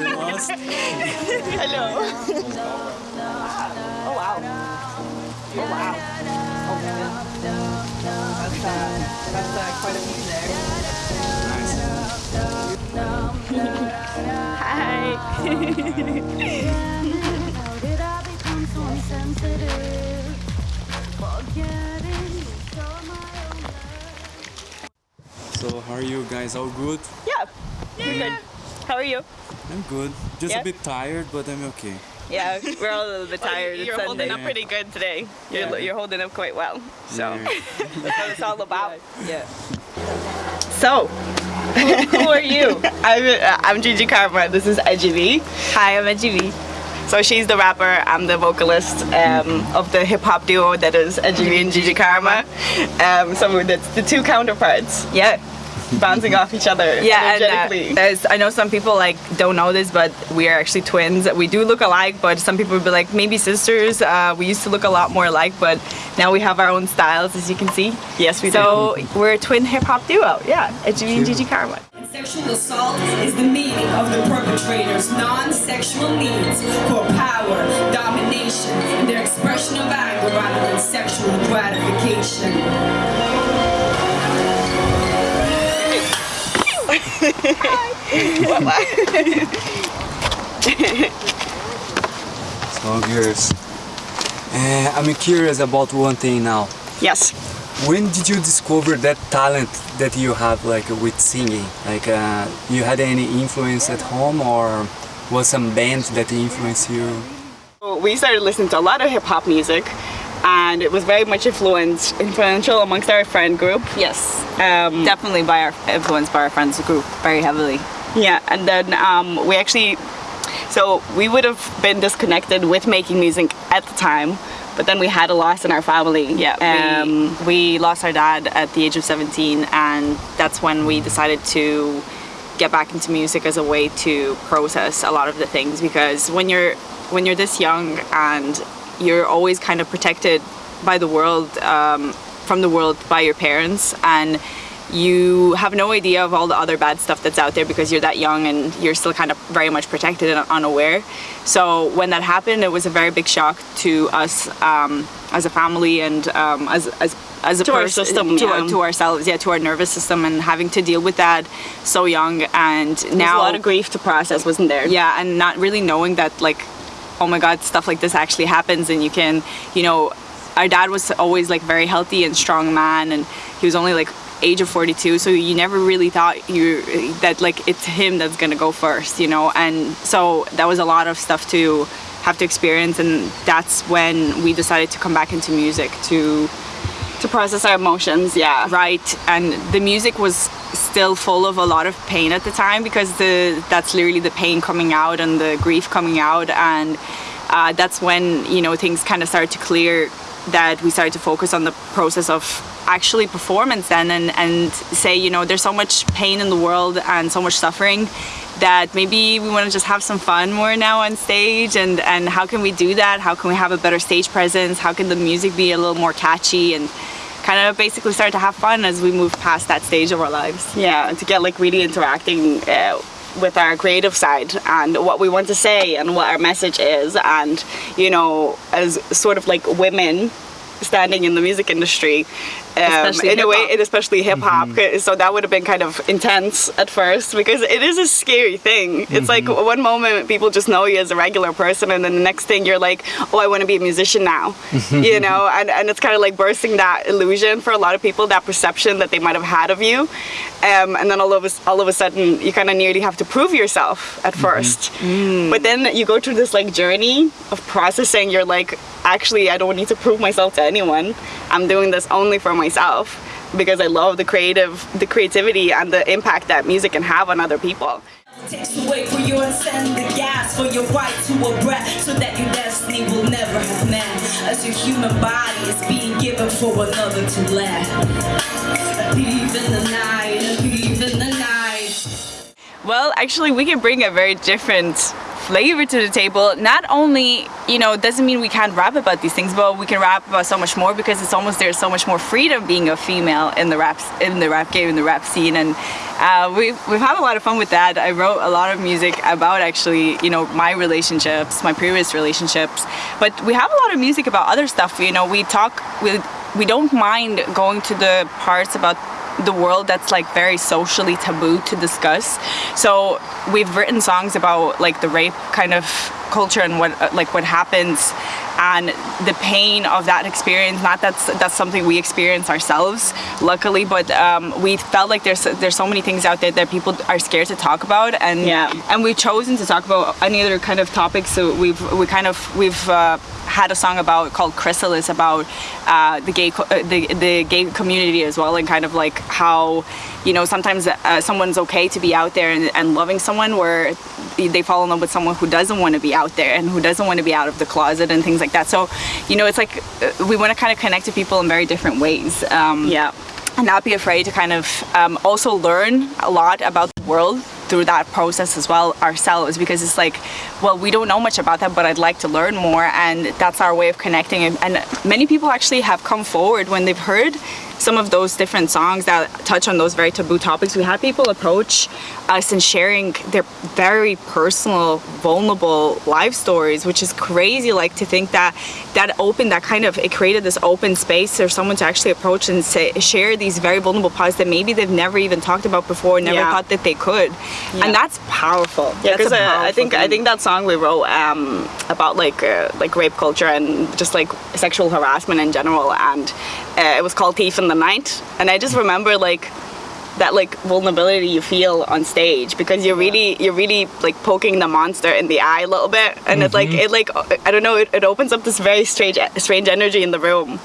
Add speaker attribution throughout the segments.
Speaker 1: we lost.
Speaker 2: Hello. oh wow. Oh wow. Oh man. That's, uh, that's uh, quite a view there.
Speaker 1: Nice.
Speaker 2: Hi.
Speaker 3: How did I become so insensitive? Forgetting you stole my own love.
Speaker 1: So how are you guys? All good?
Speaker 2: yeah. You're good. How are you?
Speaker 1: I'm good. Just
Speaker 2: Yeah?
Speaker 1: a bit tired, but I'm okay.
Speaker 2: Yeah, we're all a little bit tired.
Speaker 4: You're
Speaker 2: it's
Speaker 4: holding
Speaker 2: Sunday.
Speaker 4: up pretty good today. You're, you're holding up quite well. So
Speaker 1: Yeah.
Speaker 4: that's what it's all about.
Speaker 2: Yeah.
Speaker 4: So, who are you? I'm, uh, I'm Gigi Karma. This is Edgy V.
Speaker 2: Hi, I'm Edgy V.
Speaker 4: So she's the rapper. I'm the vocalist um, of the hip hop duo that is Edgy V and Gigi Karma. Um, so that's the two counterparts
Speaker 2: Yeah.
Speaker 4: Bouncing off each other
Speaker 2: Yeah, and uh, there's, I know some people like don't know this, but we are actually twins. We do look alike, but some people would be like maybe sisters. Uh, we used to look a lot more alike, but now we have our own styles, as you can see.
Speaker 4: yes, we do.
Speaker 2: So we're a twin hip hop duo. Yeah, Edgy V and Gigi Karma.
Speaker 5: Sexual assault is the meaning of the perpetrator's non-sexual needs for power, domination, and their expression of anger rather than sexual gratification.
Speaker 1: So girls, uh, I'm curious about one thing now.
Speaker 4: Yes.
Speaker 1: When did you discover that talent that you have like with singing? Like uh, you had any influence at home or was some band that influenced you?
Speaker 4: We started listening to a lot of hip hop music, and it was very much influenced, influential amongst our friend group.
Speaker 2: Yes,
Speaker 4: Um,
Speaker 2: definitely by our influenced by our friends group very heavily.
Speaker 4: Yeah, and then um, we actually, so we would have been disconnected with making music at the time, but then we had a loss in our family.
Speaker 2: Yeah,
Speaker 4: Um,
Speaker 2: we, we lost our dad at the age of 17, and that's when we decided to get back into music as a way to process a lot of the things. Because when you're when you're this young and you're always kind of protected by the world, um, from the world by your parents, and you have no idea of all the other bad stuff that's out there because you're that young and you're still kind of very much protected and unaware. So when that happened, it was a very big shock to us um, as a family and um, as as as a
Speaker 4: To our
Speaker 2: person-
Speaker 4: system,
Speaker 2: to,
Speaker 4: yeah.
Speaker 2: our, to ourselves, yeah, to our nervous system, and having to deal with that so young and
Speaker 4: There's
Speaker 2: now
Speaker 4: a lot of grief to process, wasn't there?
Speaker 2: yeah and not really knowing that like oh my god stuff like this actually happens and you can you know our dad was always like very healthy and strong man and he was only like age of 42 so you never really thought you that like it's him that's gonna go first you know and so that was a lot of stuff to have to experience and that's when we decided to come back into music to
Speaker 4: To process our emotions, yeah.
Speaker 2: right and the music was still full of a lot of pain at the time because the that's literally the pain coming out and the grief coming out. And uh, that's when you know things kind of started to clear that we started to focus on the process of actually performance then and and say you know there's so much pain in the world and so much suffering that maybe we want to just have some fun more now on stage. And and how can we do that? How can we have a better stage presence? How can the music be a little more catchy? And kind of basically start to have fun as we move past that stage of our lives.
Speaker 4: Yeah, to get like really interacting uh, with our creative side and what we want to say and what our message is, and you know, as sort of like women standing in the music industry, um,
Speaker 2: Especially
Speaker 4: in a way, and especially hip hop. Mm-hmm. So that would have been kind of intense at first because it is a scary thing. It's like mm-hmm. one moment people just know you as a regular person, and then the next thing you're like, oh, I want to be a musician now, mm-hmm. you know, and, and it's kind of like bursting that illusion for a lot of people, that perception that they might have had of you, um, and then all of a, all of a sudden you kind of nearly have to prove yourself at 1st mm. but then you go through this like journey of processing. You're like, actually, I don't need to prove myself to anyone. I'm doing this only for myself because I love the creative, the creativity and the impact that music can have on other people.
Speaker 5: Takes away for you and send the gas for your right to a breath so that your destiny will never have met. As your human body is being given for another to let. Thief in the night, thief in the night.
Speaker 4: Well, actually, we can bring a very different
Speaker 2: flavor to the table. Not only, you know, doesn't mean we can't rap about these things, but we can rap about so much more because it's almost there's so much more freedom being a female in the rap in the rap game in the rap scene, and uh, we've we've had a lot of fun with that. I wrote a lot of music about actually, you know, my relationships, my previous relationships, but we have a lot of music about other stuff. You know, we talk we we don't mind going to the parts about the world that's like very socially taboo to discuss. So we've written songs about like the rape kind of culture and what uh, like what happens and the pain of that experience. Not that's that's something we experience ourselves, luckily, but um, we felt like there's there's so many things out there that people are scared to talk about, and
Speaker 4: Yeah.
Speaker 2: and we've chosen to talk about any other kind of topics. So we've we kind of we've. Uh, had a song about called Chrysalis about uh, the gay co- uh, the the gay community as well and kind of like how you know sometimes uh, someone's okay to be out there and, and loving someone where they fall in love with someone who doesn't want to be out there and who doesn't want to be out of the closet and things like that. So you know it's like uh, we want to kind of connect to people in very different ways. Um,
Speaker 4: Yeah.
Speaker 2: and not be afraid to kind of um, also learn a lot about the world through that process as well ourselves because it's like well we don't know much about that but i'd like to learn more and that's our way of connecting and, and many people actually have come forward when they've heard some of those different songs that touch on those very taboo topics. We had people approach us and sharing their very personal vulnerable life stories which is crazy like to think that that opened that kind of it created this open space for someone to actually approach and say share these very vulnerable parts that maybe they've never even talked about before never
Speaker 4: Yeah.
Speaker 2: thought that they could. And that's powerful.
Speaker 4: Yeah, because uh, I
Speaker 2: powerful
Speaker 4: think I think that song we wrote um, about like uh, like rape culture and just like sexual harassment in general, and uh, it was called "Thief in the Night." And I just remember like that like vulnerability you feel on stage because you're really you're really like poking the monster in the eye a little bit, and it's like it like I don't know it, it opens up this very strange strange energy in the room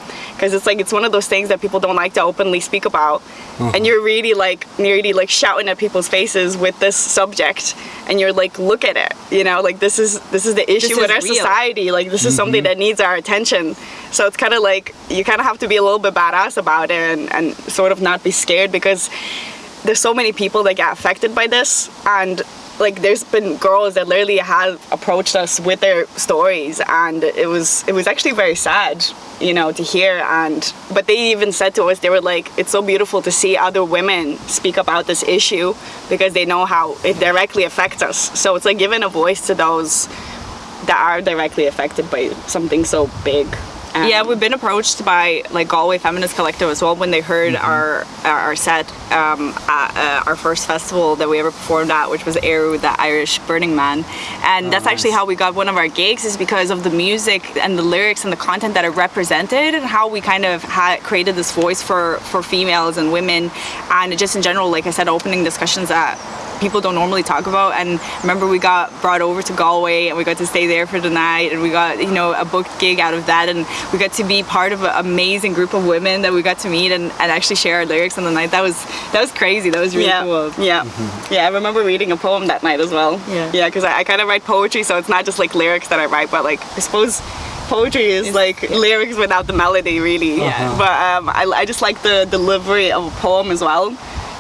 Speaker 4: because it's like it's one of those things that people don't like to openly speak about. Mm-hmm. And you're really like nearly like shouting at people's faces with this subject. And you're like look at it you know? Like this is this is the issue
Speaker 2: is
Speaker 4: with our
Speaker 2: real.
Speaker 4: society. Like this is mm-hmm. something that needs our attention. So it's kind of like you kind of have to be a little bit badass about it and, and sort of not be scared because there's so many people that get affected by this. And like there's been girls that literally have approached us with their stories and it was it was actually very sad you know to hear. And but they even said to us they were like it's so beautiful to see other women speak about this issue because they know how it directly affects us. So it's like giving a voice to those that are directly affected by something so big And-
Speaker 2: yeah, we've been approached by like Galway Feminist Collective as well when they heard our our set um, at uh, our first festival that we ever performed at, which was Eru, the Irish Burning Man, and that's actually how we got one of our gigs is because of the music and the lyrics and the content that are represented and how we kind of had created this voice for for females and women. And just in general, like I said, opening discussions that people don't normally talk about and remember we got brought over to Galway and we got to stay there for the night and we got you know a booked gig out of that and we got to be part of an amazing group of women that we got to meet and, and actually share our lyrics on the night that was that was crazy that was really
Speaker 4: yeah,
Speaker 2: cool
Speaker 4: Yeah, yeah. I remember reading a poem that night as well.
Speaker 2: Yeah.
Speaker 4: yeah, because I, I kind of write poetry, so it's not just like lyrics that I write, but like I suppose poetry is like lyrics without the melody, really.
Speaker 1: Yeah.
Speaker 4: But um, I, I just like the delivery of a poem as well.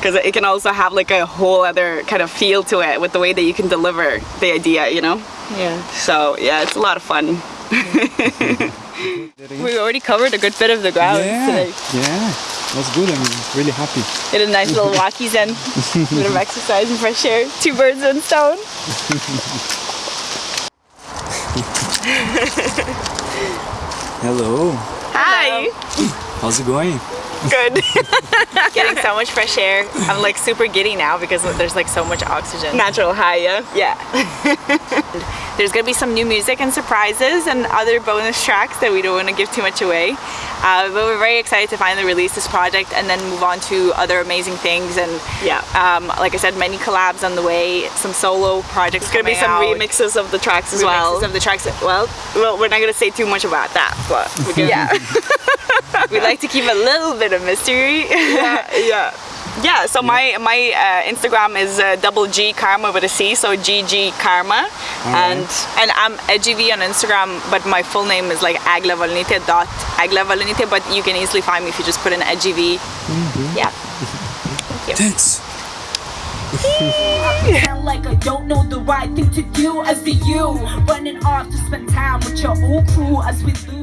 Speaker 4: Because it can also have like a whole other kind of feel to it with the way that you can deliver the idea, you know?
Speaker 2: yeah
Speaker 4: So yeah, it's a lot of fun.
Speaker 2: we already covered a good bit of the ground
Speaker 1: yeah,
Speaker 2: today
Speaker 1: yeah, that's good. I'm really happy.
Speaker 2: did a nice little walkies in A bit of exercise and fresh air two birds one stone
Speaker 1: Hello,
Speaker 4: Hi.
Speaker 1: how's it going?
Speaker 4: Good.
Speaker 2: getting so much fresh air I'm like super giddy now because there's like so much oxygen
Speaker 4: Natural high, yeah.
Speaker 2: Yeah. There's gonna be some new music and surprises and other bonus tracks that we don't want to give too much away. Uh, but we're very excited to finally release this project and then move on to other amazing things. And
Speaker 4: Yeah.
Speaker 2: um, like I said, many collabs on the way, some solo projects.
Speaker 4: There's gonna be some remixes of the tracks as well.
Speaker 2: of the tracks. Well,
Speaker 4: Well, we're not gonna say too much about that, but we
Speaker 2: yeah. we like to keep a little bit of mystery.
Speaker 4: yeah, yeah. Yeah, so my my uh, Instagram is uh, double G Karma with a C, so GG Karma, and
Speaker 2: and I'm edgyv on Instagram, but my full name is like Agla Valnite dot Agla Valnite, but you can easily find me if you just put in edgyv. Yeah.
Speaker 1: Thanks.
Speaker 2: Pretend like I don't know the right thing to do as the you running off to spend time with your old crew as we lose